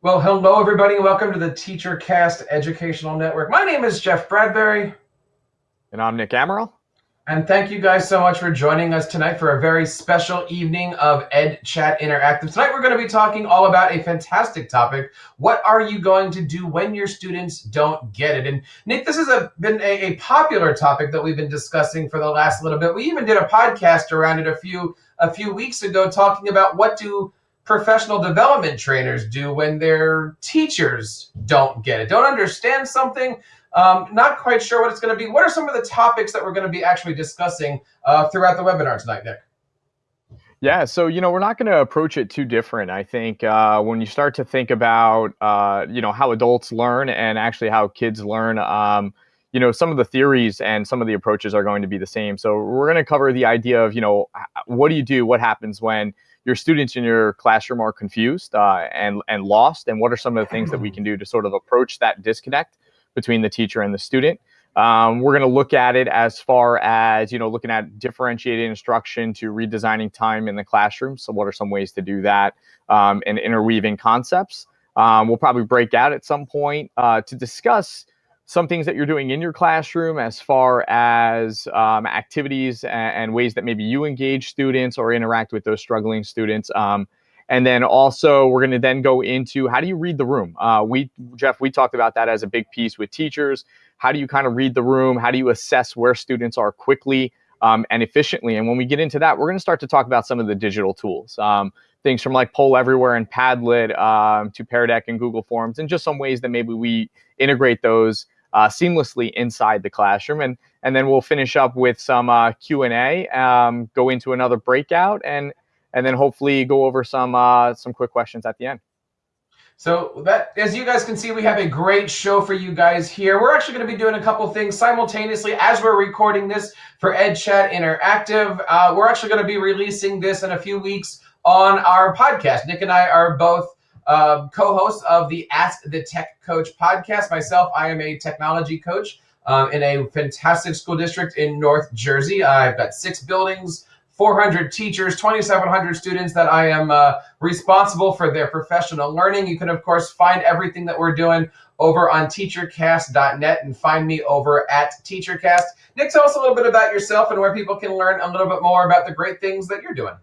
Well, hello, everybody, and welcome to the TeacherCast Educational Network. My name is Jeff Bradbury. And I'm Nick Amaral. And thank you guys so much for joining us tonight for a very special evening of Ed Chat Interactive. Tonight we're going to be talking all about a fantastic topic. What are you going to do when your students don't get it? And Nick, this has a, been a, a popular topic that we've been discussing for the last little bit. We even did a podcast around it a few a few weeks ago talking about what do professional development trainers do when their teachers don't get it, don't understand something, um, not quite sure what it's going to be. What are some of the topics that we're going to be actually discussing uh, throughout the webinar tonight, Nick? Yeah, so you know we're not going to approach it too different. I think uh, when you start to think about uh, you know how adults learn and actually how kids learn, um, you know some of the theories and some of the approaches are going to be the same. So we're going to cover the idea of you know what do you do, what happens when your students in your classroom are confused uh, and and lost, and what are some of the things that we can do to sort of approach that disconnect between the teacher and the student. Um, we're going to look at it as far as you know, looking at differentiated instruction to redesigning time in the classroom. So, what are some ways to do that, um, and interweaving concepts. Um, we'll probably break out at some point uh, to discuss some things that you're doing in your classroom as far as um, activities and, and, ways that maybe you engage students or interact with those struggling students. Um, and then also we're going to then go into how do you read the room? Uh, we, Jeff, we talked about that as a big piece with teachers. How do you kind of read the room? How do you assess where students are quickly um, and efficiently? And when we get into that, we're going to start to talk about some of the digital tools. Um, things from like Poll Everywhere and Padlet um, to Pear Deck and Google Forms, and just some ways that maybe we integrate those uh, seamlessly inside the classroom. And, and then we'll finish up with some uh, Q&A, um, go into another breakout, and, and then hopefully go over some, uh, some quick questions at the end. So that, as you guys can see, we have a great show for you guys here. We're actually going to be doing a couple things simultaneously as we're recording this for EdChat Interactive. Uh, we're actually going to be releasing this in a few weeks on our podcast. Nick and I are both uh, co-host of the Ask the Tech Coach podcast. Myself, I am a technology coach um, in a fantastic school district in North Jersey. I've got six buildings, 400 teachers, 2,700 students that I am uh, responsible for their professional learning. You can, of course, find everything that we're doing over on teachercast.net and find me over at teachercast. Nick, tell us a little bit about yourself and where people can learn a little bit more about the great things that you're doing.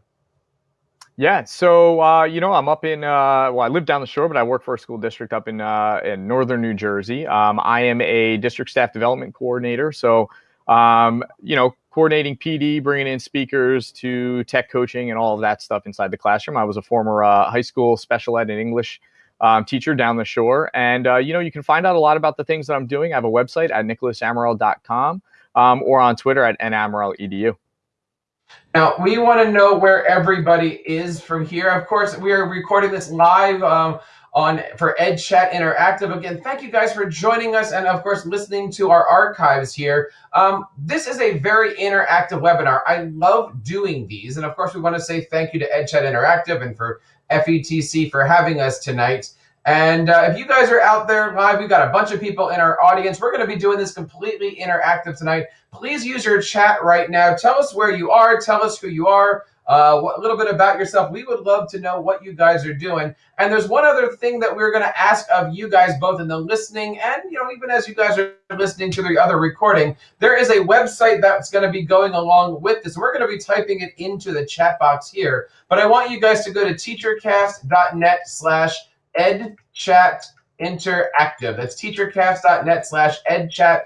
Yeah, so uh, you know, I'm up in uh, well, I live down the shore, but I work for a school district up in uh, in northern New Jersey. Um, I am a district staff development coordinator, so um, you know, coordinating PD, bringing in speakers to tech coaching and all of that stuff inside the classroom. I was a former uh, high school special ed and English um, teacher down the shore, and uh, you know, you can find out a lot about the things that I'm doing. I have a website at nicholasamaral.com um, or on Twitter at namaraledu. Now, we want to know where everybody is from here. Of course, we are recording this live um, on for Ed Chat Interactive. Again, thank you guys for joining us and, of course, listening to our archives here. Um, this is a very interactive webinar. I love doing these. And, of course, we want to say thank you to Ed Chat Interactive and for FETC for having us tonight. And uh, if you guys are out there live, we've got a bunch of people in our audience. We're going to be doing this completely interactive tonight. Please use your chat right now. Tell us where you are. Tell us who you are. Uh, a little bit about yourself. We would love to know what you guys are doing. And there's one other thing that we're going to ask of you guys, both in the listening and you know even as you guys are listening to the other recording. There is a website that's going to be going along with this. We're going to be typing it into the chat box here. But I want you guys to go to teachercast.net/slash edchat interactive. That's teachercast.net slash edchat.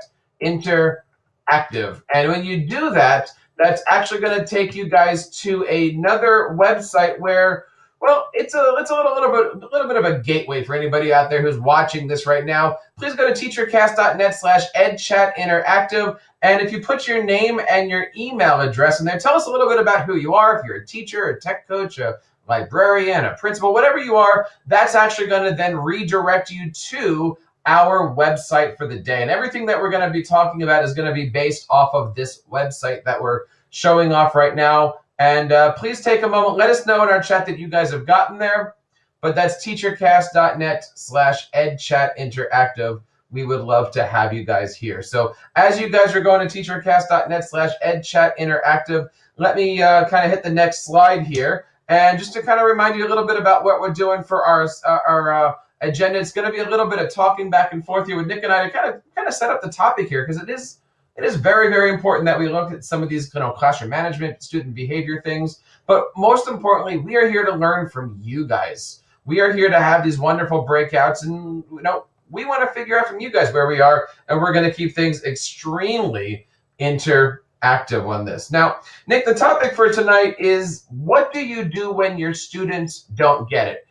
And when you do that, that's actually going to take you guys to another website where, well, it's a it's a little little bit a little bit of a gateway for anybody out there who's watching this right now. Please go to teachercast.net slash edchat interactive. And if you put your name and your email address in there, tell us a little bit about who you are. If you're a teacher, a tech coach, a librarian, a principal, whatever you are, that's actually going to then redirect you to our website for the day. And everything that we're going to be talking about is going to be based off of this website that we're showing off right now. And uh, please take a moment. Let us know in our chat that you guys have gotten there. But that's teachercast.net slash edchatinteractive. We would love to have you guys here. So as you guys are going to teachercast.net slash edchatinteractive, let me uh, kind of hit the next slide here. And just to kind of remind you a little bit about what we're doing for our, our uh, agenda. It's going to be a little bit of talking back and forth here with Nick and I to kind of kind of set up the topic here because it is it is very very important that we look at some of these you know classroom management, student behavior things. But most importantly, we are here to learn from you guys. We are here to have these wonderful breakouts, and you know we want to figure out from you guys where we are, and we're going to keep things extremely interactive on this. Now, Nick, the topic for tonight is what do you do when your students don't get it?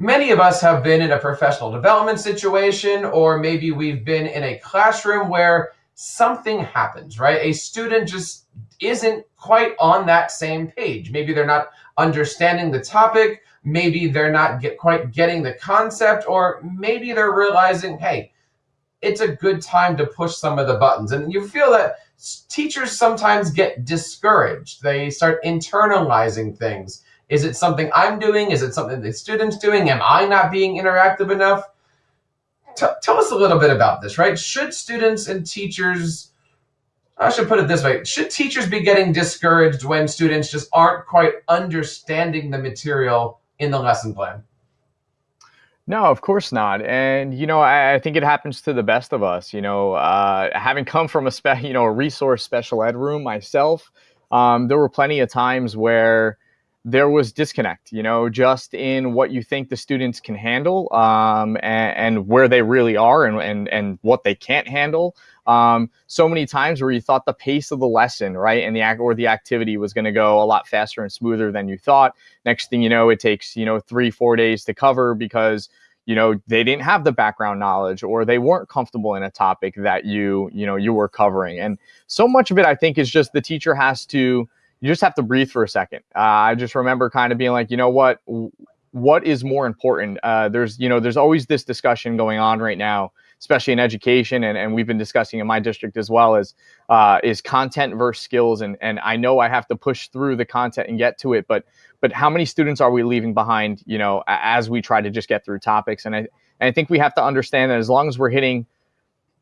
Many of us have been in a professional development situation, or maybe we've been in a classroom where something happens, right? A student just isn't quite on that same page. Maybe they're not understanding the topic, maybe they're not get, quite getting the concept, or maybe they're realizing, hey, it's a good time to push some of the buttons. And you feel that teachers sometimes get discouraged. They start internalizing things. Is it something I'm doing? Is it something the student's doing? Am I not being interactive enough? T tell us a little bit about this, right? Should students and teachers, I should put it this way, should teachers be getting discouraged when students just aren't quite understanding the material in the lesson plan? No, of course not. And you know, I, I, think it happens to the best of us. You know, uh, having come from a spe- you know a resource special ed room myself, um, there were plenty of times where there was disconnect. You know, just in what you think the students can handle, um, and, and, where they really are, and and and what they can't handle. Um, so many times where you thought the pace of the lesson, right, and the act or the activity was going to go a lot faster and smoother than you thought. Next thing you know, it takes you know three, four days to cover because you know they didn't have the background knowledge or they weren't comfortable in a topic that you you know you were covering. And so much of it, I think, is just the teacher has to. You just have to breathe for a second. Uh, I just remember kind of being like, you know what, what is more important? Uh, there's you know there's always this discussion going on right now especially in education, and, and we've been discussing in my district as well, is uh, is content versus skills. And and I know I have to push through the content and get to it, but but how many students are we leaving behind? You know, as we try to just get through topics, and I and I think we have to understand that as long as we're hitting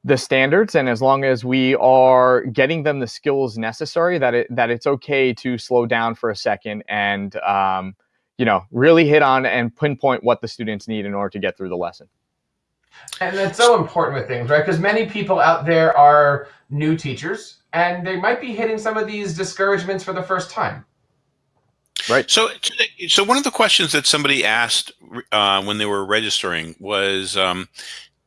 the standards and as long as we are getting them the skills necessary that it that it's okay to slow down for a second and um, you know really hit on and pinpoint what the students need in order to get through the lesson and it's so important with things, right? Because many people out there are new teachers and they might be hitting some of these discouragements for the first time. Right. So, so one of the questions that somebody asked uh, when they were registering was, um,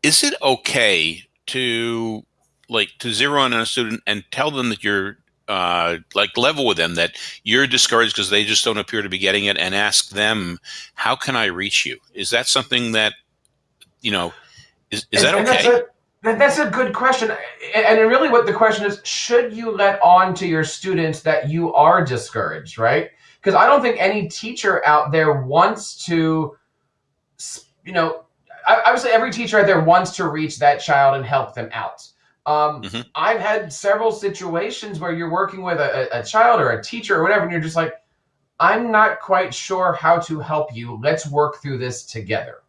"Is it okay to like to zero in on a student and tell them that you're uh, like level with them that you're discouraged because they just don't appear to be getting it, and ask them, how can I reach you?" Is that something that you know is, is and, that okay? That's a, that's a good question. And really, what the question is should you let on to your students that you are discouraged, right? Because I don't think any teacher out there wants to, you know, Say every teacher out there wants to reach that child and help them out. Um, mm-hmm. I've had several situations where you're working with a, a, child or a teacher or whatever, and you're just like, I'm not quite sure how to help you. Let's work through this together.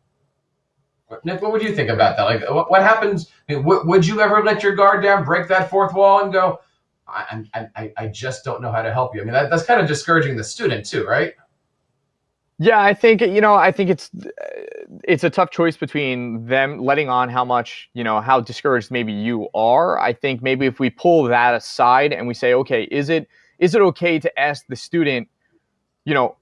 Nick, what would you think about that? Like, what, what happens? I mean, would you ever let your guard down, break that fourth wall, and go, I, I, I just don't know how to help you? I mean, that, that's kind of discouraging the student too, right? Yeah, I think you know, I think it's it's a tough choice between them letting on how much you know how discouraged maybe you are. I think maybe if we pull that aside and we say, okay, is it is it okay to ask the student, you know,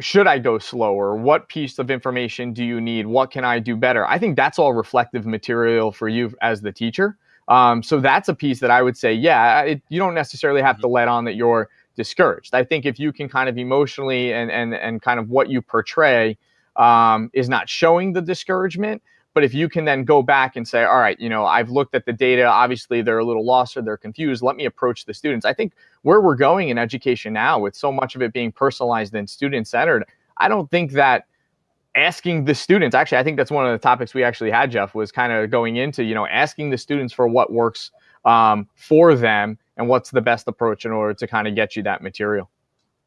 should I go slower? What piece of information do you need? What can I do better? I think that's all reflective material for you as the teacher. Um, so that's a piece that I would say, yeah, it, you don't necessarily have to let on that you're discouraged. I think if you can kind of emotionally and and and kind of what you portray um, is not showing the discouragement, but if you can then go back and say, all right, you know, I've looked at the data, obviously they're a little lost or they're confused. Let me approach the students. I think where we're going in education now, with so much of it being personalized and student centered, I don't think that asking the students, actually, I think that's one of the topics we actually had, Jeff, was kind of going into, you know, asking the students for what works um, for them and what's the best approach in order to kind of get you that material.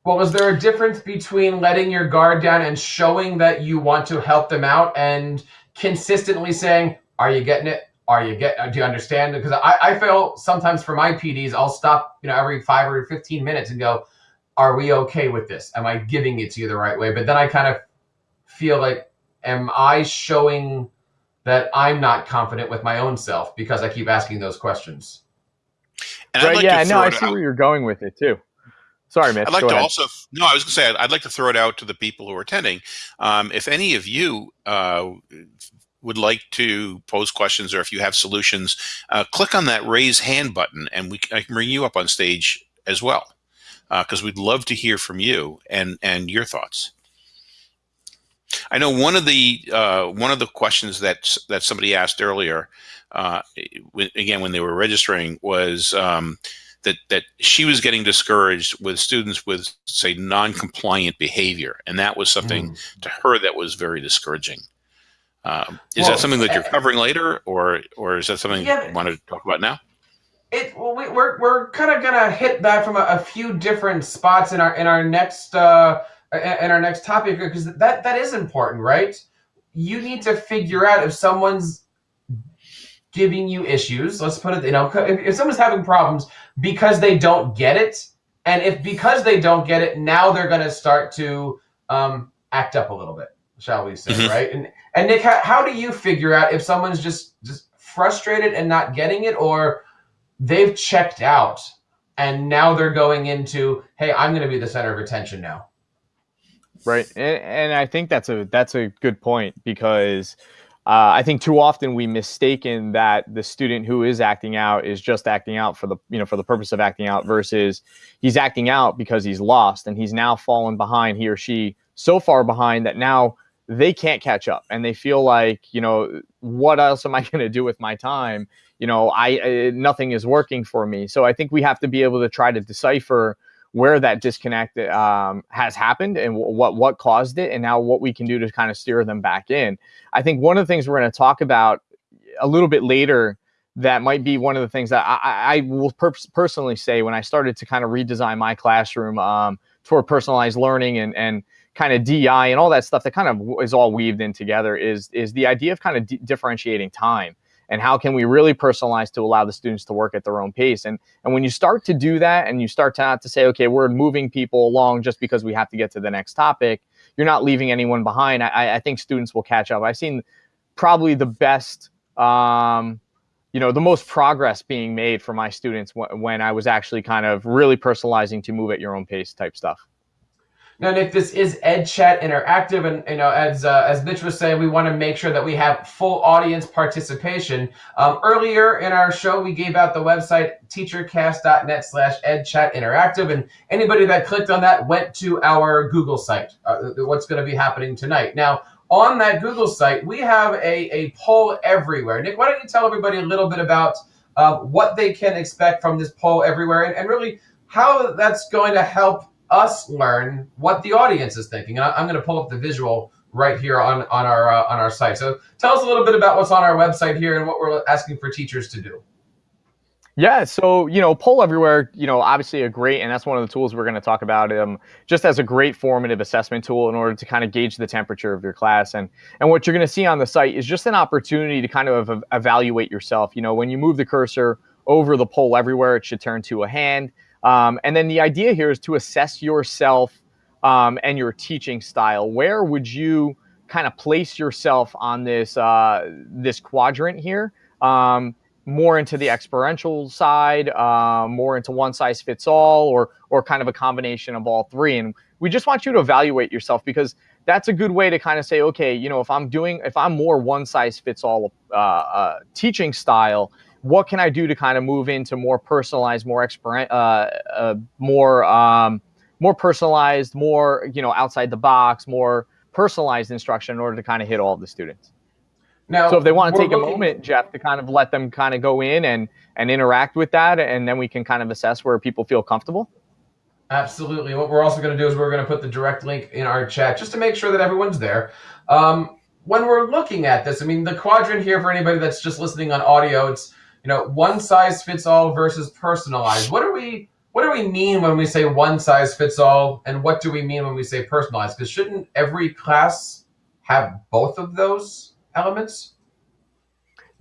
Well, was there a difference between letting your guard down and showing that you want to help them out and consistently saying, "Are you getting it? Are you get? Do you understand?" Because I, I feel sometimes for my PDs, I'll stop, you know, every five or fifteen minutes and go, "Are we okay with this? Am I giving it to you the right way?" But then I kind of feel like am I showing that I'm not confident with my own self because I keep asking those questions? And right, like yeah, no, I see out. where you're going with it too. Sorry, Mitch. I'd like Go to ahead. also, no, I was going to say, I'd, like to throw it out to the people who are attending. Um, if any of you uh, would like to pose questions or if you have solutions, uh, click on that raise hand button and we I can bring you up on stage as well because uh, we'd love to hear from you and and your thoughts. I know one of the uh, one of the questions that that somebody asked earlier, uh, again when they were registering, was um, that that she was getting discouraged with students with say non-compliant behavior, and that was something mm. to her that was very discouraging. Um, is well, that something that you're uh, covering later, or or is that something yeah, you want to talk about now? It well, we, are we're, we're kind of gonna hit that from a, a, few different spots in our in our next uh, in our next topic because that that is important, right? You need to figure out if someone's giving you issues. Let's put it, you know, if, if someone's having problems because they don't get it, and if because they don't get it, now they're gonna start to um, act up a little bit, shall we say, mm-hmm. right? And and Nick, how, how do you figure out if someone's just just frustrated and not getting it, or they've checked out and now they're going into, hey, I'm going to be the center of attention now. Right, and, and I think that's a that's a good point because uh, I think too often we mistaken that the student who is acting out is just acting out for the you know for the purpose of acting out versus he's acting out because he's lost and he's now fallen behind he or she so far behind that now they can't catch up and they feel like you know what else am i going to do with my time? You know i, I nothing is working for me. So i think we have to be able to try to decipher where that disconnect um, has happened and what what caused it and now what we can do to kind of steer them back in. I think one of the things we're going to talk about a little bit later that might be one of the things that i, I will per- personally say when i started to kind of redesign my classroom um, toward personalized learning and and kind of DI and all that stuff that kind of is all weaved in together is is the idea of kind of differentiating time and how can we really personalize to allow the students to work at their own pace. And and when you start to do that and you start to not to say okay we're moving people along just because we have to get to the next topic you're not leaving anyone behind. I, I think students will catch up. I've seen probably the best um, you know the most progress being made for my students when i was actually kind of really personalizing to move at your own pace type stuff now, Nick, this is Ed Chat Interactive, and you know, as uh, as Mitch was saying, we want to make sure that we have full audience participation. Um, earlier in our show, we gave out the website teachercast.net slash edchat interactive, and anybody that clicked on that went to our Google site. Uh, what's going to be happening tonight? Now, on that Google site, we have a a poll everywhere. Nick, why don't you tell everybody a little bit about uh, what they can expect from this poll everywhere, and, and really how that's going to help us learn what the audience is thinking. And I, am going to pull up the visual right here on on our uh, on our site. So tell us a little bit about what's on our website here and what we're asking for teachers to do. Yeah, so you know, poll everywhere. You know, obviously a great, and that's one of the tools we're going to talk about. Um, just as a great formative assessment tool in order to kind of gauge the temperature of your class, and and what you're going to see on the site is just an opportunity to kind of evaluate yourself. You know, when you move the cursor over the poll everywhere, it should turn to a hand. Um, and then the idea here is to assess yourself um, and your teaching style. Where would you kind of place yourself on this uh, this quadrant here? Um, more into the experiential side, uh, more into one size fits all, or or kind of a combination of all three. And we just want you to evaluate yourself because that's a good way to kind of say, okay, you know, if I'm doing, if I'm more one size fits all uh, uh, teaching style, what can I do to kind of move into more personalized, more expert, uh, uh, more um, more personalized, more you know outside the box, more personalized instruction in order to kind of hit all of the students. Now, so if they want to take looking- a moment, Jeff, to kind of let them kind of go in and and interact with that, and then we can kind of assess where people feel comfortable. Absolutely. What we're also going to do is we're going to put the direct link in our chat just to make sure that everyone's there. Um, when we're looking at this, I mean, the quadrant here for anybody that's just listening on audio, it's you know, one size fits all versus personalized. What do we what do we mean when we say one size fits all, and what do we mean when we say personalized? Because shouldn't every class have both of those elements?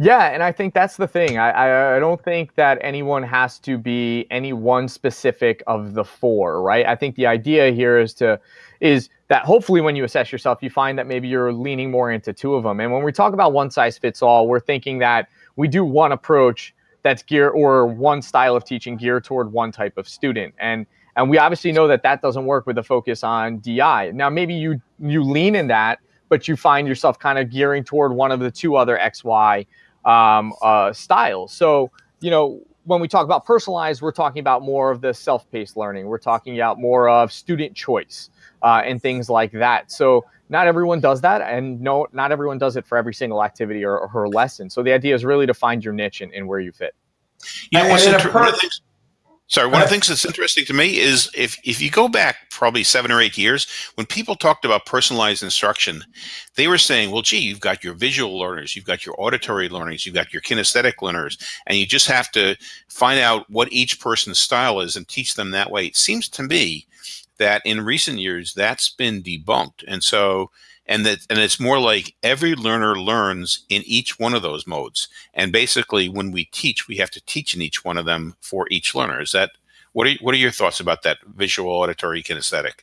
Yeah, and I think that's the thing. I, I, I don't think that anyone has to be any one specific of the four, right? I think the idea here is to is that hopefully when you assess yourself, you find that maybe you're leaning more into two of them. And when we talk about one size fits all, we're thinking that we do one approach that's geared or one style of teaching geared toward one type of student. And and we obviously know that that doesn't work with a focus on DI. Now maybe you you lean in that, but you find yourself kind of gearing toward one of the two other XY um, uh, styles. So, you know, when we talk about personalized, we're talking about more of the self-paced learning. We're talking about more of student choice uh, and things like that. So not everyone does that, and no, not everyone does it for every single activity or, or her lesson. So the idea is really to find your niche and, and where you fit. You know, what's inter- one of the things, Sorry, one of the things that's interesting to me is if, if you go back probably seven or eight years, when people talked about personalized instruction, they were saying, well, gee, you've got your visual learners, you've got your auditory learners, you've got your kinesthetic learners, and you just have to find out what each person's style is and teach them that way. It seems to me that in recent years, that's been debunked. And so and that and it's more like every learner learns in each one of those modes. And basically when we teach we have to teach in each one of them for each learner. Is that what are what are your thoughts about that visual auditory kinesthetic?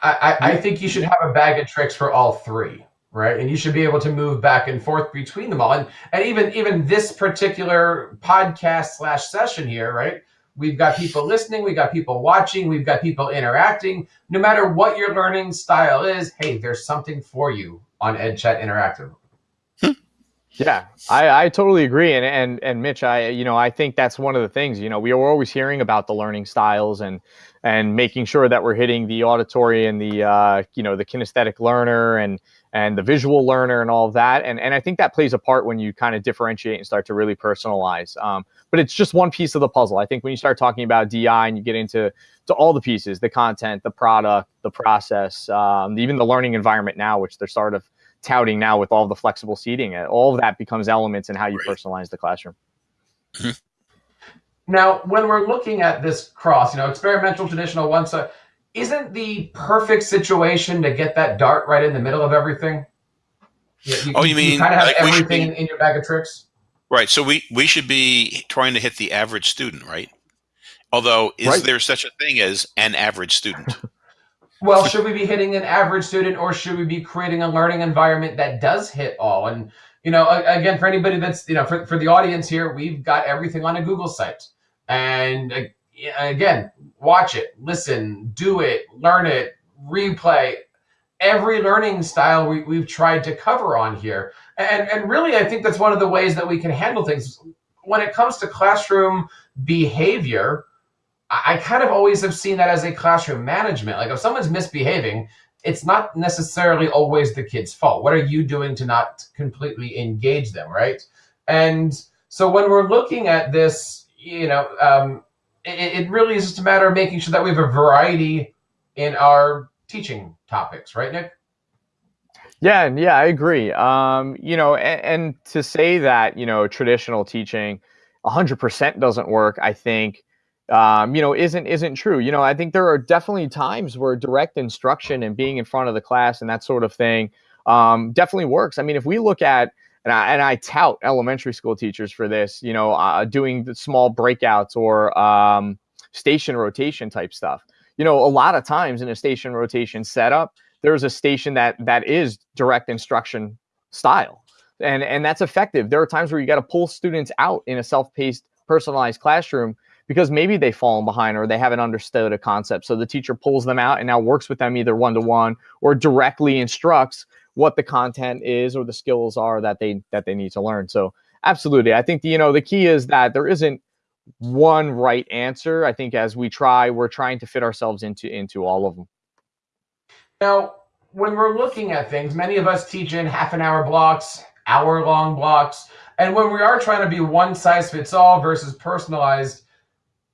I, I think you should have a bag of tricks for all three right? And you should be able to move back and forth between them all. And and even even this particular podcast slash session here right We've got people listening, we've got people watching, we've got people interacting. No matter what your learning style is, hey, there's something for you on EdChat Interactive. Yeah, I, I totally agree. And, and, and Mitch, I, you know, I think that's one of the things, you know, we are always hearing about the learning styles and, and making sure that we're hitting the auditory and the, uh, you know, the kinesthetic learner and, and the visual learner and all of that. And, and I think that plays a part when you kind of differentiate and start to really personalize. Um, but it's just one piece of the puzzle. I think when you start talking about DI and you get into to all the pieces, the content, the product, the process, um, even the learning environment now, which they're sort of touting now with all the flexible seating, uh, all of that becomes elements in how you personalize the classroom. Now, when we're looking at this cross, you know, experimental, traditional, one side, isn't the perfect situation to get that dart right in the middle of everything? You, you, oh, you, you mean kind of have like everything be, in your bag of tricks? Right. So we we should be trying to hit the average student, right? Although, is right. there such a thing as an average student? well, should we be hitting an average student, or should we be creating a learning environment that does hit all? And you know, again, for anybody that's you know, for for the audience here, we've got everything on a Google site, and uh, again, watch it, listen, do it, learn it, replay. Every learning style we, we've tried to cover on here. And, and really, I think that's one of the ways that we can handle things. When it comes to classroom behavior, I kind of always have seen that as a classroom management. Like if someone's misbehaving, it's not necessarily always the kid's fault. What are you doing to not completely engage them, right? And so when we're looking at this, you know, um, it, it really is just a matter of making sure that we have a variety in our teaching topics, right, Nick? Yeah, yeah, I agree. Um, you know, and, and, to say that you know traditional teaching, hundred percent doesn't work. I think, um, you know, isn't isn't true. You know, I think there are definitely times where direct instruction and being in front of the class and that sort of thing um, definitely works. I mean, if we look at and I, and I tout elementary school teachers for this, you know, uh, doing the small breakouts or um, station rotation type stuff. You know, a lot of times in a station rotation setup, there's a station that that is direct instruction style, and and that's effective. There are times where you got to pull students out in a self-paced, personalized classroom because maybe they've fallen behind or they haven't understood a concept. So the teacher pulls them out and now works with them either one to one or directly instructs what the content is or the skills are that they that they need to learn. So absolutely, I think the, you know the key is that there isn't one right answer. I think as we try, we're trying to fit ourselves into into all of them. Now, when we're looking at things, many of us teach in half an hour blocks, hour long blocks, and when we are trying to be one size fits all versus personalized,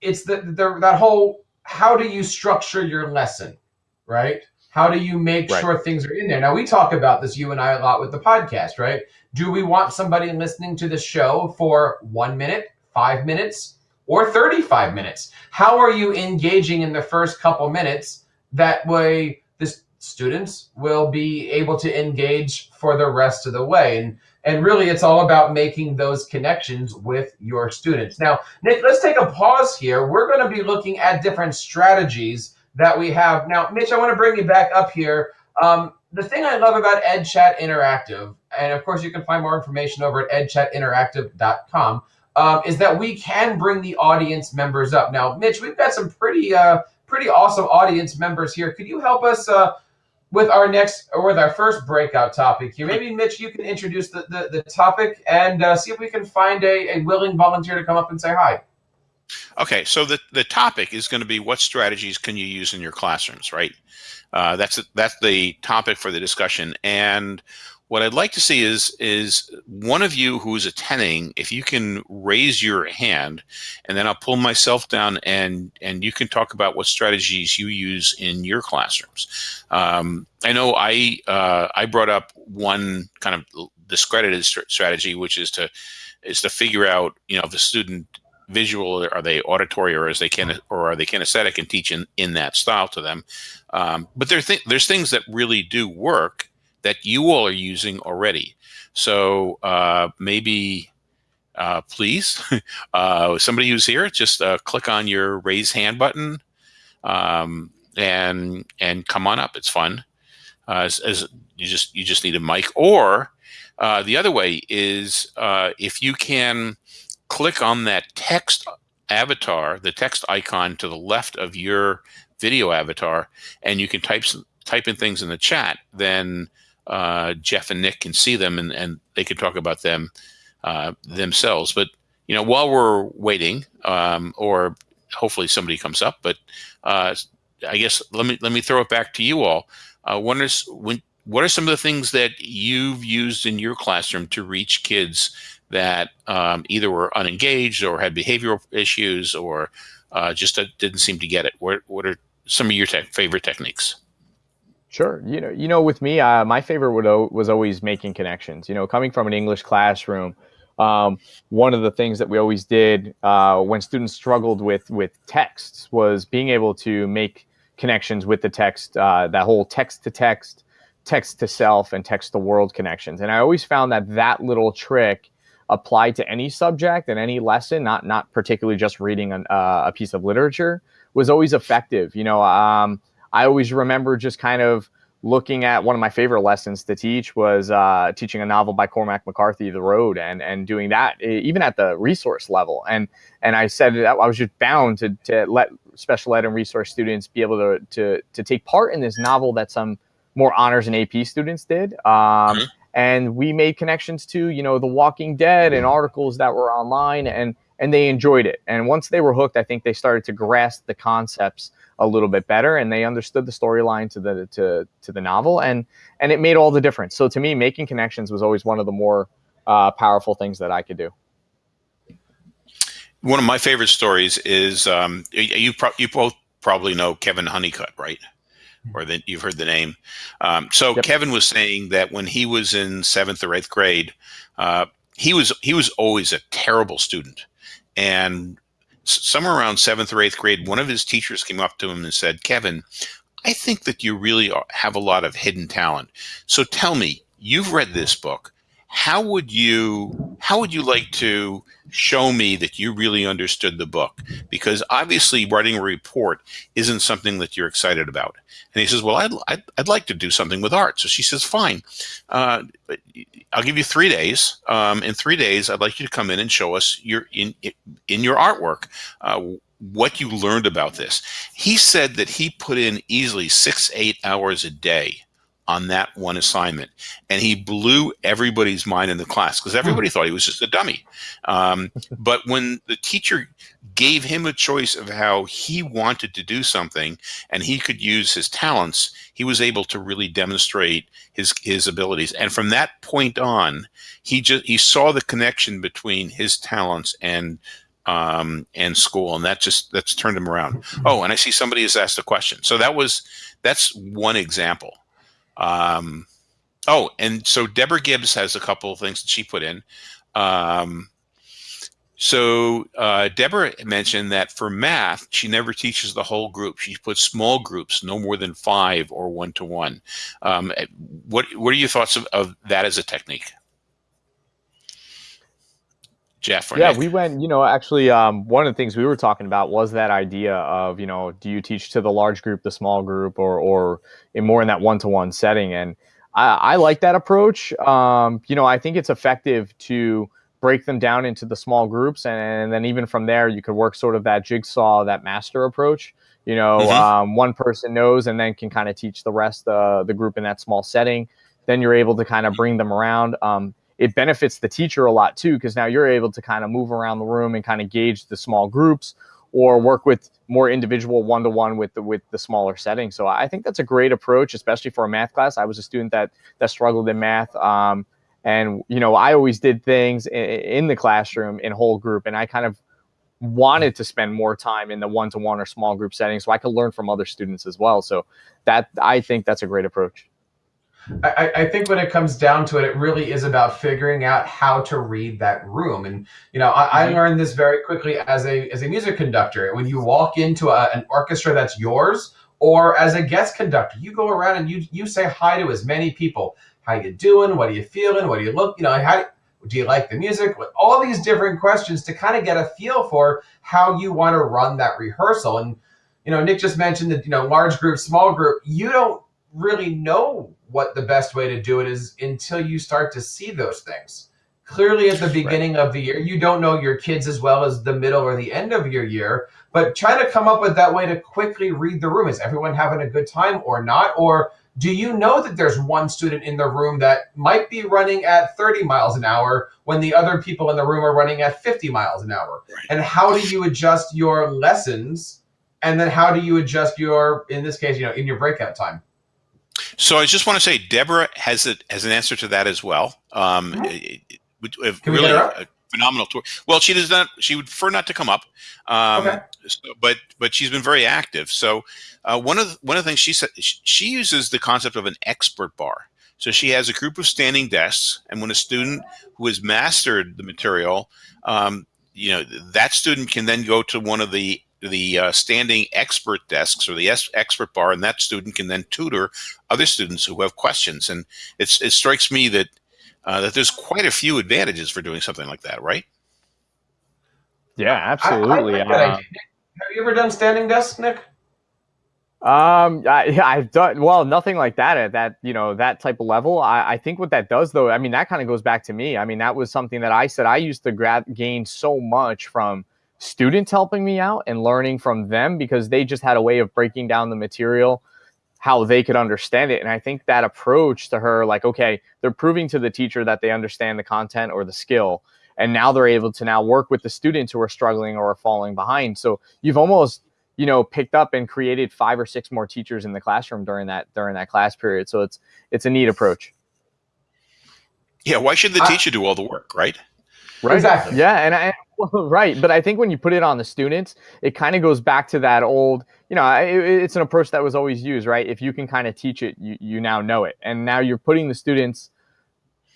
it's the that whole how do you structure your lesson, right? How do you make right. sure things are in there? Now, we talk about this, you and I, a lot with the podcast, right? Do we want somebody listening to the show for one minute, five minutes, or 35 minutes? How are you engaging in the first couple minutes? That way, the students will be able to engage for the rest of the way. And And really, it's all about making those connections with your students. Now, Nick, let's take a pause here. We're going to be looking at different strategies that we have. Now, Mitch, I want to bring you back up here. Um, the thing I love about EdChat Interactive, and of course you can find more information over at edchatinteractive.com, um, is that we can bring the audience members up. Now, Mitch, we've got some pretty uh, pretty awesome audience members here. Could you help us uh, with our next or with our first breakout topic here? Maybe Mitch, you can introduce the, the, the topic and uh, see if we can find a, a willing volunteer to come up and say hi. Okay, so the, the topic is going to be what strategies can you use in your classrooms, right? Uh, that's that's the topic for the discussion. And what I'd like to see is is one of you who's attending, if you can raise your hand, and then I'll pull myself down, and and you can talk about what strategies you use in your classrooms. Um, I know I uh, I brought up one kind of discredited strategy, which is to is to figure out you know if the student visual are they auditory or is they can or are they kinesthetic and teach in, in that style to them? Um, but there th there's things that really do work that you all are using already. So uh, maybe uh, please uh, somebody who's here just uh, click on your raise hand button um, and and come on up. It's fun. Uh, as, as, you just you just need a mic. Or uh, the other way is if you can click on that text avatar, the text icon to the left of your video avatar, and you can type some, type in things in the chat, then uh, Jeff and Nick can see them and, and they can talk about them uh, themselves. But you know, while we're waiting, um, or hopefully somebody comes up, but uh, I guess let me let me throw it back to you all. Uh, when what are some of the things that you've used in your classroom to reach kids that um, either were unengaged or had behavioral issues or uh, just uh, didn't seem to get it? What, what are some of your te favorite techniques? Sure. You know, you know, with me, uh, my favorite was always making connections. You know, coming from an English classroom, um, one of the things that we always did uh, when students struggled with with texts was being able to make connections with the text. Uh, that whole text to text, text to self, and text to world connections. And I always found that that little trick applied to any subject and any lesson, not not particularly just reading an, uh, a piece of literature, was always effective. You know, um, I always remember just kind of looking at one of my favorite lessons to teach was uh, teaching a novel by Cormac McCarthy, The Road, and and doing that even at the resource level. And and I said that I was just bound to to let special ed and resource students be able to to to take part in this novel that some more honors and AP students did. Um, mm-hmm and we made connections to you know the walking dead and articles that were online and and they enjoyed it. And once they were hooked i think they started to grasp the concepts a little bit better and they understood the storyline to the to to the novel and and it made all the difference. So to me making connections was always one of the more uh, powerful things that i could do. One of my favorite stories is um, you pro- you both probably know kevin honeycutt right or that you've heard the name. Um, so yep. Kevin was saying that when he was in seventh or eighth grade, uh, he was he was always a terrible student, and somewhere around seventh or eighth grade, one of his teachers came up to him and said, "Kevin, I think that you really have a lot of hidden talent. So tell me, you've read this book how would you how would you like to show me that you really understood the book? Because obviously writing a report isn't something that you're excited about. And he says well i'd, I'd, I'd like to do something with art. So she says fine. Uh, i'll give you three days. Um, in three days i'd like you to come in and show us your in in your artwork uh, what you learned about this. He said that he put in easily six eight hours a day on that one assignment. And he blew everybody's mind in the class because everybody thought he was just a dummy. Um, but when the teacher gave him a choice of how he wanted to do something and he could use his talents, he was able to really demonstrate his, his abilities. And from that point on, he just he saw the connection between his talents and um, and school, and that just that's turned him around. Oh, and I see somebody has asked a question. So that was that's one example. Um, oh, and so Deborah Gibbs has a couple of things that she put in. Um, so uh, Deborah mentioned that for math, she never teaches the whole group. She puts small groups, no more than five or one to one. Um, what What are your thoughts of, of that as a technique? Jeff yeah, Nick? we went, you know, actually, um, one of the things we were talking about was that idea of, you know, do you teach to the large group, the small group, or, or in more in that one to one setting? And I, I, like that approach. Um, you know, I think it's effective to break them down into the small groups. And, and, then even from there, you could work sort of that jigsaw, that master approach. You know, mm-hmm. um, one person knows and then can kind of teach the rest of uh, the group in that small setting. Then you're able to kind of bring them around. It benefits the teacher a lot too because now you're able to kind of move around the room and kind of gauge the small groups or work with more individual one-to-one with the with the smaller setting. So i think that's a great approach especially for a math class. I was a student that that struggled in math um, and you know i always did things in, in the classroom in whole group and i kind of wanted to spend more time in the one-to-one or small group setting so i could learn from other students as well. So that i think that's a great approach I, I, think when it comes down to it, it really is about figuring out how to read that room. And you know, I, I mm-hmm. learned this very quickly as a as a music conductor. When you walk into a, an orchestra that's yours, or as a guest conductor, you go around and you you say hi to as many people. How you doing? What are you feeling? What do you look? You know, how do you like the music? All these different questions to kind of get a feel for how you want to run that rehearsal. And you know, Nick just mentioned that you know, large group, small group. You don't really know what the best way to do it is until you start to see those things. Clearly, at the beginning right. of the year, you don't know your kids as well as the middle or the end of your year, but try to come up with that way to quickly read the room. Is everyone having a good time or not? Or do you know that there's one student in the room that might be running at 30 miles an hour when the other people in the room are running at 50 miles an hour? Right. And how do you adjust your lessons? And then how do you adjust your, in this case, you know, in your breakout time? So I just want to say, Deborah has a, has an answer to that as well. Um, mm-hmm. it, it, Can really a phenomenal tour. Well, she does not. She would prefer not to come up, um, okay. so, but but she's been very active. So uh, one of the, one of the things she said she uses the concept of an expert bar. So she has a group of standing desks, and when a student who has mastered the material, um, you know, that student can then go to one of the the uh, standing expert desks or the expert bar, and that student can then tutor other students who have questions. And it's, it strikes me that uh, that there's quite a few advantages for doing something like that, right? Yeah, absolutely. I, I uh, have you ever done standing desk, Nick? Um, I, I've done well, nothing like that at that you know that type of level. I, I think what that does though, I mean, that kind of goes back to me. I mean, that was something that I said I used to grab gain so much from students helping me out and learning from them because they just had a way of breaking down the material how they could understand it. And i think that approach to her like okay they're proving to the teacher that they understand the content or the skill and now they're able to now work with the students who are struggling or are falling behind. So you've almost you know picked up and created five or six more teachers in the classroom during that during that class period. So it's it's a neat approach. Yeah why should the teacher do all the work right? Right. Exactly. Yeah and i right. But I think when you put it on the students, it kind of goes back to that old, you know, it, it's an approach that was always used, right? If you can kind of teach it, you, you now know it. And now you're putting the students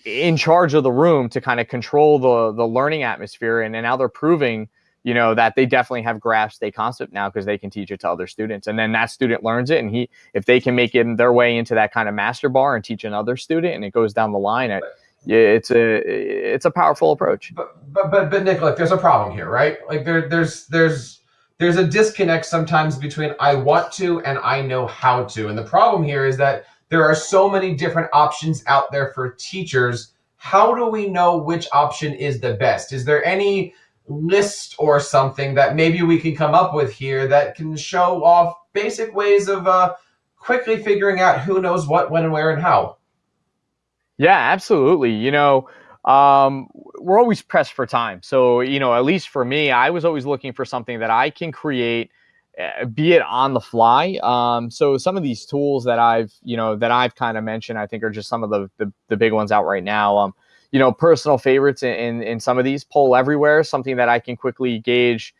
in charge of the room to kind of control the, the learning atmosphere. And, and now they're proving, you know, that they definitely have grasped a concept now because they can teach it to other students. And then that student learns it. And he, if they can make it their way into that kind of master bar and teach another student and it goes down the line at, yeah, it's a it's a powerful approach. But but but, but Nick, there's a problem here, right? Like there there's there's there's a disconnect sometimes between I want to and I know how to. And the problem here is that there are so many different options out there for teachers. How do we know which option is the best? Is there any list or something that maybe we can come up with here that can show off basic ways of uh, quickly figuring out who knows what, when, and where, and how? Yeah, absolutely. You know, um, we're always pressed for time. So, you know, at least for me, I was always looking for something that I can create, uh, be it on the fly. Um, so some of these tools that I've, you know, that I've kind of mentioned, I think are just some of the, the, the big ones out right now. Um, you know, personal favorites in, in, in some of these poll everywhere, something that I can quickly gauge.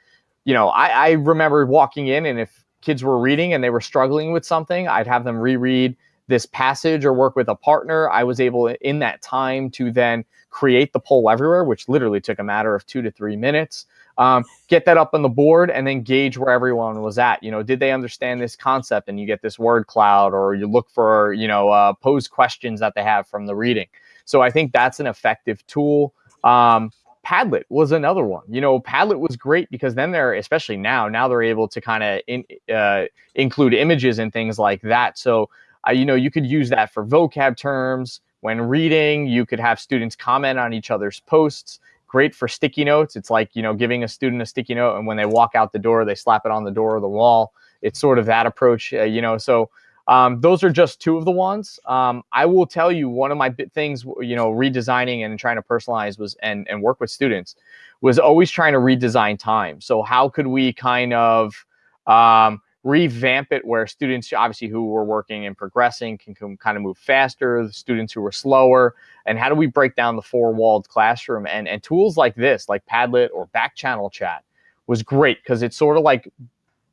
You know, I, I remember walking in and if kids were reading and they were struggling with something, I'd have them reread this passage or work with a partner, I was able in that time to then create the poll everywhere, which literally took a matter of two to three minutes. Um, get that up on the board and then gauge where everyone was at. You know, did they understand this concept? And you get this word cloud, or you look for, you know, uh, pose questions that they have from the reading. So I think that's an effective tool. Um, Padlet was another one. You know, Padlet was great because then they're, especially now, now they're able to kind of in, uh, include images and things like that. So, uh, you know, you could use that for vocab terms. When reading, you could have students comment on each other's posts. Great for sticky notes. It's like, you know, giving a student a sticky note and when they walk out the door, they slap it on the door or the wall. It's sort of that approach, uh, you know. So, um, those are just two of the ones. Um, I will tell you one of my things, you know, redesigning and trying to personalize was and and work with students was always trying to redesign time. So how could we kind of um, revamp it where students obviously who were working and progressing can, can kind of move faster, the students who were slower, and how do we break down the four-walled classroom? And and tools like this, like Padlet or back channel chat, was great because it's sort of like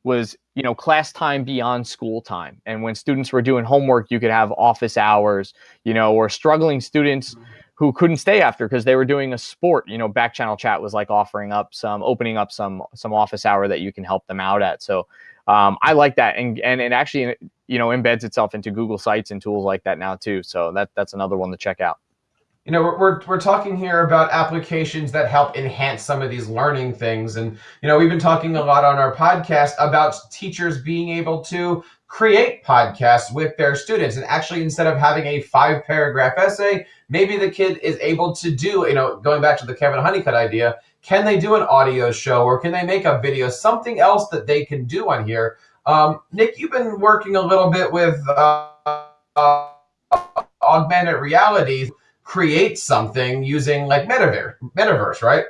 was you know class time beyond school time. And when students were doing homework you could have office hours you know or struggling students who couldn't stay after because they were doing a sport. You know back channel chat was like offering up some opening up some some office hour that you can help them out at. So um, i like that and and it actually you know embeds itself into google sites and tools like that now too so that that's another one to check out you know, we're, we're, talking here about applications that help enhance some of these learning things. And, you know, we've been talking a lot on our podcast about teachers being able to create podcasts with their students. And actually, instead of having a five paragraph essay, maybe the kid is able to do, you know, going back to the Kevin Honeycutt idea, can they do an audio show or can they make a video, something else that they can do on here? Um, Nick, you've been working a little bit with uh, uh, augmented reality create something using like metaverse, metaverse, right?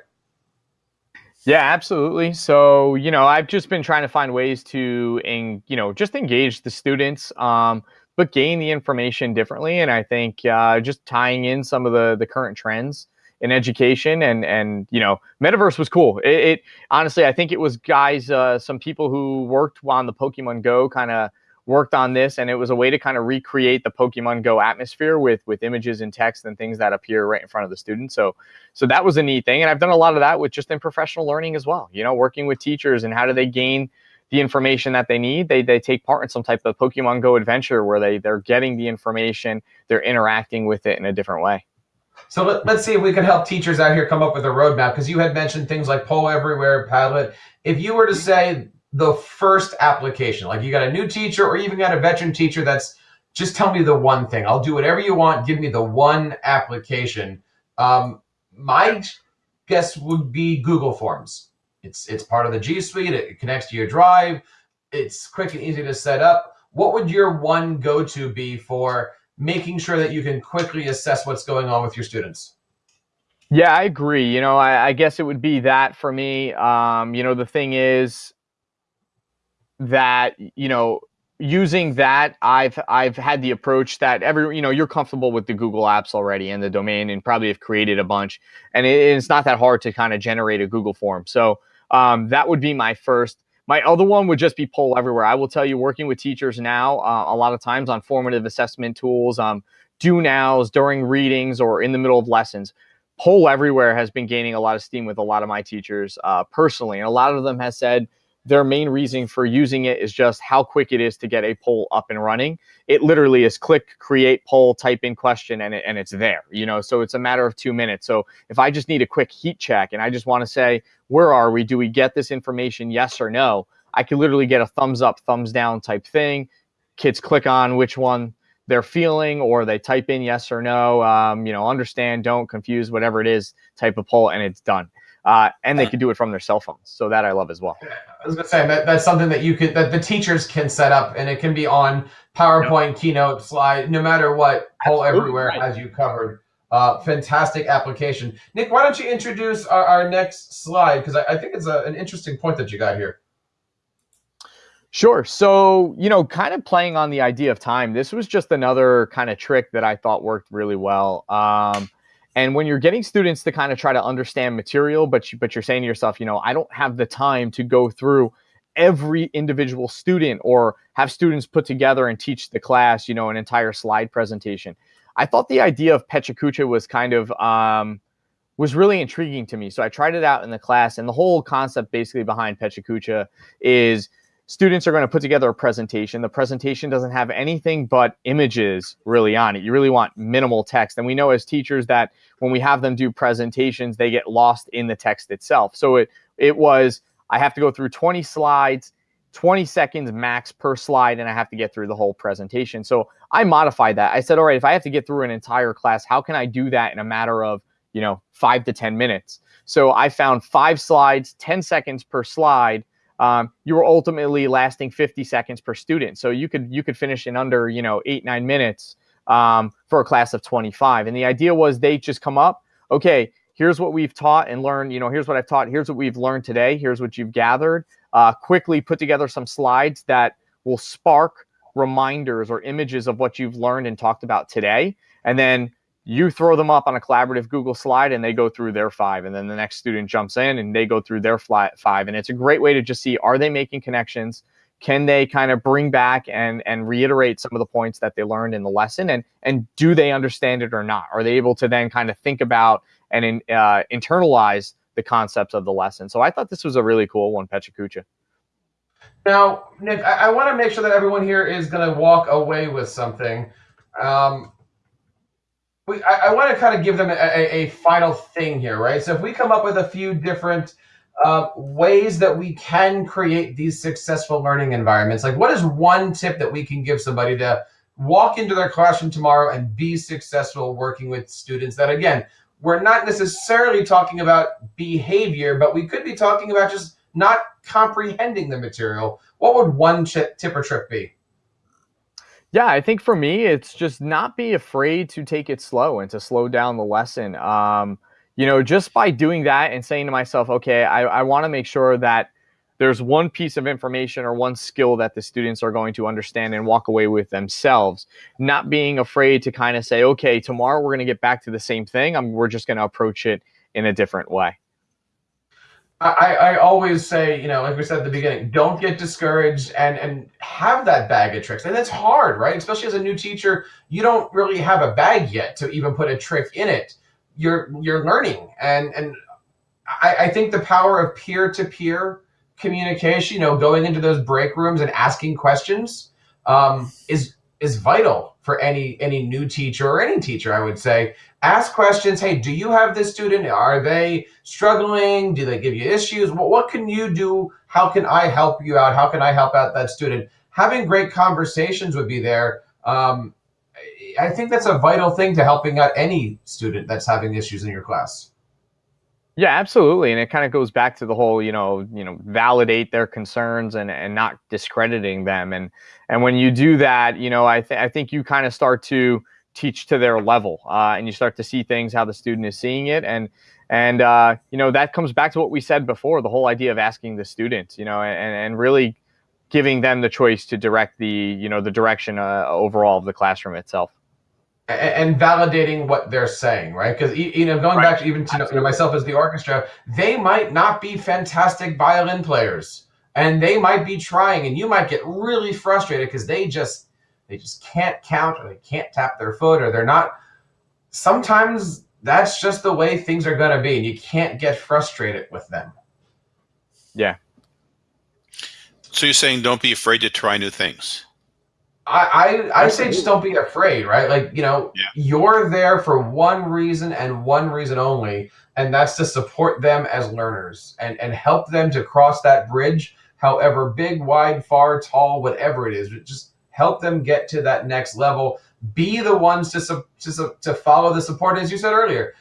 Yeah, absolutely. So, you know, I've just been trying to find ways to, in, you know, just engage the students, um, but gain the information differently. And I think uh, just tying in some of the the current trends in education and and you know, metaverse was cool. It, it honestly, I think it was guys, uh, some people who worked on the Pokemon Go kind of worked on this and it was a way to kind of recreate the Pokemon Go atmosphere with with images and text and things that appear right in front of the student. So so that was a neat thing. And I've done a lot of that with just in professional learning as well. You know, working with teachers and how do they gain the information that they need. They they take part in some type of Pokemon Go adventure where they they're getting the information, they're interacting with it in a different way. So let, us see if we can help teachers out here come up with a roadmap because you had mentioned things like Poll Everywhere, Padlet. If you were to say the first application. Like you got a new teacher or even got a veteran teacher that's just tell me the one thing. I'll do whatever you want. Give me the one application. Um, my guess would be Google Forms. It's it's part of the G Suite. It connects to your Drive. It's quick and easy to set up. What would your one go-to be for making sure that you can quickly assess what's going on with your students? Yeah, I agree. You know, I, I guess it would be that for me. Um, you know, the thing is, that you know using that i've i've had the approach that every you know you're comfortable with the google apps already and the domain and probably have created a bunch and it, it's not that hard to kind of generate a google form so um, that would be my first my other one would just be poll everywhere. I will tell you working with teachers now uh, a lot of times on formative assessment tools um, do nows during readings or in the middle of lessons. Poll everywhere has been gaining a lot of steam with a lot of my teachers uh, personally and a lot of them has said their main reason for using it is just how quick it is to get a poll up and running. It literally is click, create poll, type in question, and, it, and it's there, you know, so it's a matter of two minutes. So if I just need a quick heat check and I just want to say, where are we? Do we get this information? Yes or no? I can literally get a thumbs up, thumbs down type thing. Kids click on which one they're feeling or they type in yes or no, um, you know, understand, don't, confuse, whatever it is type of poll, and it's done uh, and they can do it from their cell phones. So that I love as well. I was gonna say that that's something that you could that the teachers can set up, and it can be on PowerPoint, yep. Keynote, slide, no matter what. Poll everywhere right. as you covered. Uh, fantastic application. Nick, why don't you introduce our, our next slide because I, I, think it's a, an interesting point that you got here. Sure. So, you know, kind of playing on the idea of time, this was just another kind of trick that I thought worked really well. Um, and when you're getting students to kind of try to understand material, but you, but you're saying to yourself, you know, I don't have the time to go through every individual student or have students put together and teach the class, you know, an entire slide presentation. I thought the idea of PechaKucha was kind of um, was really intriguing to me. So I tried it out in the class, and the whole concept basically behind PechaKucha is students are going to put together a presentation. The presentation doesn't have anything but images really on it. You really want minimal text. And we know as teachers that when we have them do presentations, they get lost in the text itself. So it it was I have to go through 20 slides, 20 seconds max per slide, and I have to get through the whole presentation. So I modified that. I said, all right, if I have to get through an entire class, how can I do that in a matter of, you know, five to 10 minutes? So I found five slides, 10 seconds per slide um, you were ultimately lasting 50 seconds per student. So you could you could finish in under you know eight nine minutes um, for a class of 25. And the idea was they just come up, okay, here's what we've taught and learned. You know, here's what I've taught. Here's what we've learned today. Here's what you've gathered. Uh, quickly put together some slides that will spark reminders or images of what you've learned and talked about today. And then you throw them up on a collaborative Google slide and they go through their five. And then the next student jumps in and they go through their five. And it's a great way to just see are they making connections? Can they kind of bring back and, and reiterate some of the points that they learned in the lesson? And, and do they understand it or not? Are they able to then kind of think about and in, uh, internalize the concepts of the lesson? So I thought this was a really cool one, PechaKucha. Now, Nick, I, I want to make sure that everyone here is going to walk away with something. Um, we, I, I want to kind of give them a, a, a, final thing here, right? So if we come up with a few different uh, ways that we can create these successful learning environments, like what is one tip that we can give somebody to walk into their classroom tomorrow and be successful working with students that, again, we're not necessarily talking about behavior, but we could be talking about just not comprehending the material. What would one tip or trick be? Yeah, I think for me, it's just not be afraid to take it slow and to slow down the lesson. Um, you know, just by doing that and saying to myself, okay, I, I want to make sure that there's one piece of information or one skill that the students are going to understand and walk away with themselves, not being afraid to kind of say, okay, tomorrow we're going to get back to the same thing. I'm, we're just going to approach it in a different way. I, I always say, you know, like we said at the beginning, don't get discouraged and and have that bag of tricks. And that's hard, right? Especially as a new teacher, you don't really have a bag yet to even put a trick in it. You're you're learning, and and I, I think the power of peer to peer communication, you know, going into those break rooms and asking questions, um, is is vital for any any new teacher or any teacher. I would say ask questions. Hey, do you have this student? Are they struggling? Do they give you issues? What, what can you do? How can I help you out? How can I help out that student? Having great conversations would be there. Um, I think that's a vital thing to helping out any student that's having issues in your class. Yeah, absolutely, and it kind of goes back to the whole, you know, you know, validate their concerns and and not discrediting them, and and when you do that, you know, I th- I think you kind of start to teach to their level, uh, and you start to see things how the student is seeing it, and and uh, you know that comes back to what we said before, the whole idea of asking the student, you know, and and really giving them the choice to direct the you know the direction uh, overall of the classroom itself. And, validating what they're saying, right? Because you know, going right. back to even to you know, myself as the orchestra, they might not be fantastic violin players, and they might be trying, and you might get really frustrated because they just they just can't count or they can't tap their foot or they're not. Sometimes that's just the way things are going to be, and you can't get frustrated with them. Yeah. So you're saying don't be afraid to try new things. I, I, I say just don't be afraid, right? Like, you know, yeah. you're there for one reason and one reason only, and that's to support them as learners and, and help them to cross that bridge, however big, wide, far, tall, whatever it is. Just help them get to that next level. Be the ones to, to, to follow the support, as you said earlier.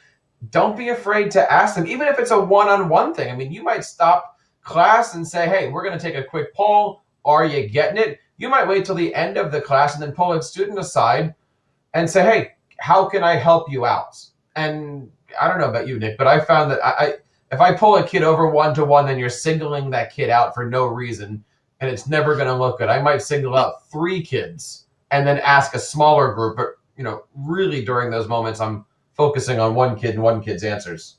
Don't be afraid to ask them, even if it's a one on one thing. I mean, you might stop class and say, hey, we're going to take a quick poll. Are you getting it? You might wait till the end of the class and then pull a student aside and say, hey, how can I help you out? And I don't know about you, Nick, but I found that I, I if I pull a kid over one to one, then you're singling that kid out for no reason and it's never going to look good. I might single out three kids and then ask a smaller group, but you know, really during those moments, I'm focusing on one kid and one kid's answers.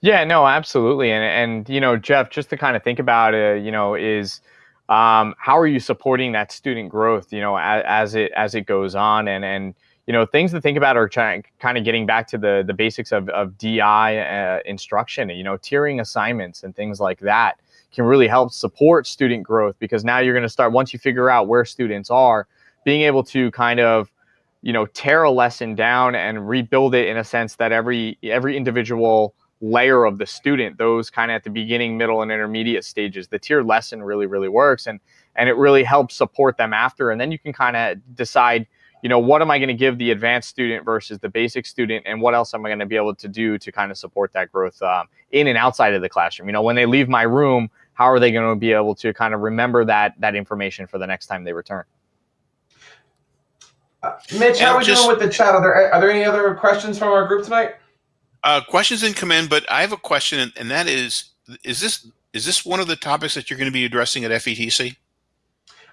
Yeah, no, absolutely, and and you know, Jeff, just to kind of think about it, you know, is um, how are you supporting that student growth, you know, as, as it as it goes on, and and you know, things to think about are trying, kind of getting back to the the basics of of DI uh, instruction, you know, tiering assignments and things like that can really help support student growth because now you're going to start once you figure out where students are, being able to kind of you know tear a lesson down and rebuild it in a sense that every every individual layer of the student those kind of at the beginning middle and intermediate stages the tier lesson really really works and and it really helps support them after. And then you can kind of decide you know what am i going to give the advanced student versus the basic student and what else am i going to be able to do to kind of support that growth um, in and outside of the classroom? You know when they leave my room how are they going to be able to kind of remember that that information for the next time they return uh, Mitch, how are we just, doing with the chat? Are there, are there any other questions from our group tonight? Uh, questions didn't come in, but I have a question, and that is: is this is this one of the topics that you're going to be addressing at FETC?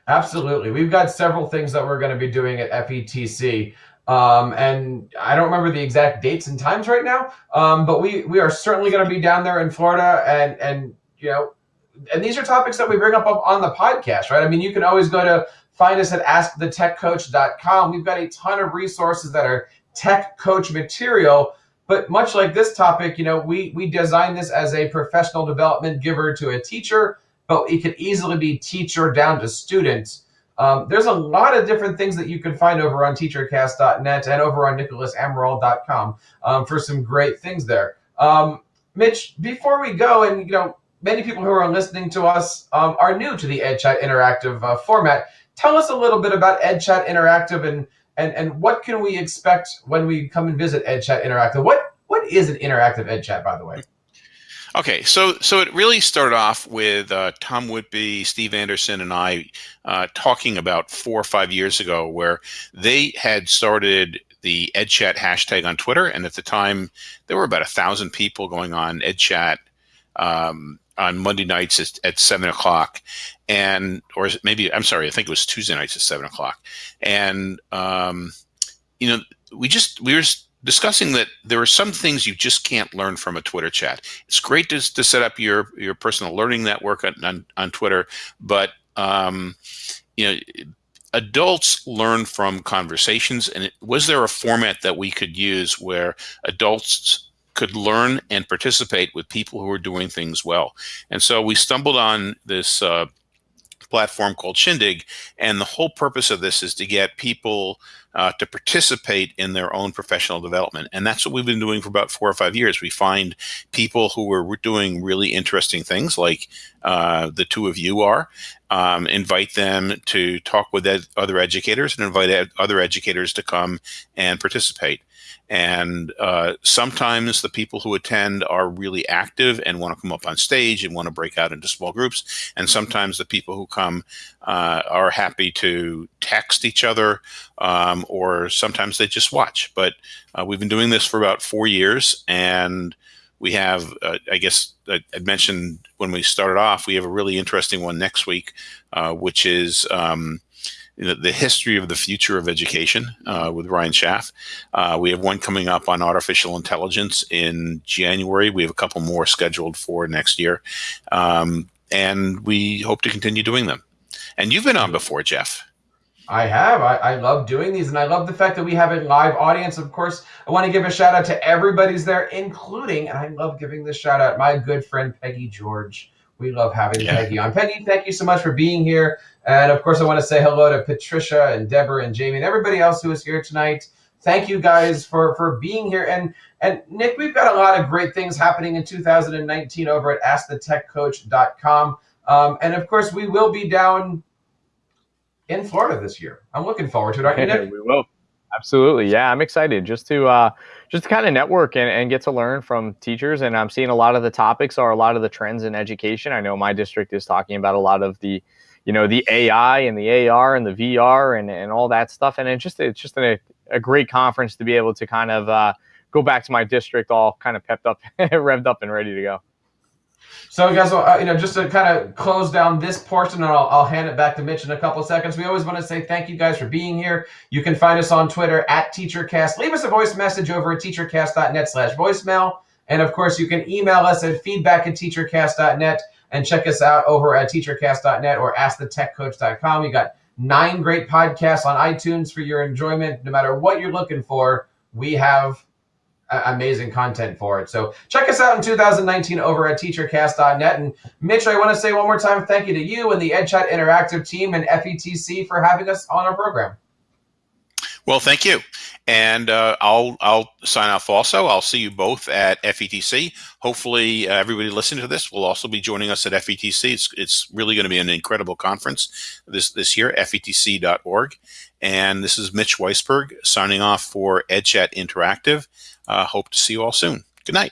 Absolutely, we've got several things that we're going to be doing at FETC. Um, and I don't remember the exact dates and times right now, um, but we we are certainly going to be down there in Florida, and and you know, and these are topics that we bring up on the podcast, right? I mean, you can always go to find us at askthetechcoach.com. We've got a ton of resources that are tech coach material but much like this topic, you know, we we designed this as a professional development giver to a teacher, but it could easily be teacher down to students. Um, there's a lot of different things that you can find over on teachercast.net and over on nicholasemerald.com um, for some great things there. Um, Mitch, before we go, and you know, many people who are listening to us um, are new to the EdChat Interactive uh, format. Tell us a little bit about EdChat Interactive and and and what can we expect when we come and visit EdChat Interactive? What what is an interactive EdChat, by the way? Okay, so so it really started off with uh, Tom Whitby, Steve Anderson, and I uh, talking about four or five years ago, where they had started the EdChat hashtag on Twitter, and at the time there were about a thousand people going on EdChat um, on Monday nights at, at seven o'clock, and or maybe I'm sorry, I think it was Tuesday nights at seven o'clock, and um, you know we just we were discussing that there are some things you just can't learn from a Twitter chat. It's great to, to set up your your personal learning network on on, on Twitter, but um, you know adults learn from conversations and it, was there a format that we could use where adults could learn and participate with people who are doing things well. And so we stumbled on this uh, platform called Shindig, and the whole purpose of this is to get people uh, to participate in their own professional development. And that's what we've been doing for about four or five years. We find people who are doing really interesting things, like uh, the two of you are, um, invite them to talk with ed other educators, and invite ed other educators to come and participate. And uh, sometimes the people who attend are really active and want to come up on stage and want to break out into small groups. And sometimes the people who come uh, are happy to text each other um, or sometimes they just watch. But uh, we've been doing this for about four years and we have, uh, I guess I mentioned when we started off, we have a really interesting one next week, uh, which is um, the history of the future of education uh, with Ryan Schaff. Uh, we have one coming up on artificial intelligence in January. We have a couple more scheduled for next year. Um, and we hope to continue doing them. And you've been on before, Jeff. I have. I, I, love doing these, and I love the fact that we have a live audience. Of course, I want to give a shout out to everybody's there, including, and I love giving this shout out, my good friend Peggy George. We love having yeah. Peggy on. Peggy, thank you so much for being here. And of course, I want to say hello to Patricia and Deborah and Jamie and everybody else who is here tonight. Thank you guys for for being here. And and Nick, we've got a lot of great things happening in 2019 over at AskTheTechCoach.com. Um, and of course, we will be down in Florida this year. I'm looking forward to it. Aren't you, Nick? we will. Absolutely. Yeah, I'm excited just to uh, just to kind of network and, and get to learn from teachers. And I'm seeing a lot of the topics are a lot of the trends in education. I know my district is talking about a lot of the you know the AI and the AR and the VR and, and all that stuff. And it's just it's just a, a great conference to be able to kind of uh, go back to my district all kind of pepped up, revved up, and ready to go. So, guys, uh, you know, just to kind of close down this portion, and I'll, I'll hand it back to Mitch in a couple of seconds. We always want to say thank you guys for being here. You can find us on Twitter at TeacherCast. Leave us a voice message over at teachercast.net slash voicemail. And of course, you can email us at feedback at teachercast.net and check us out over at teachercast.net or askthetechcoach.com. We got nine great podcasts on iTunes for your enjoyment. No matter what you're looking for, we have amazing content for it. So check us out in 2019 over at teachercast.net. And Mitch, I want to say one more time thank you to you and the EdChat Interactive team and FETC for having us on our program. Well, thank you. And uh, I'll I'll sign off also. I'll see you both at FETC. Hopefully, uh, everybody listening to this will also be joining us at FETC. It's, it's really going to be an incredible conference this this year. FETC.org. And this is Mitch Weisburgh signing off for EdChat Interactive. Hope to see you all soon. Good night.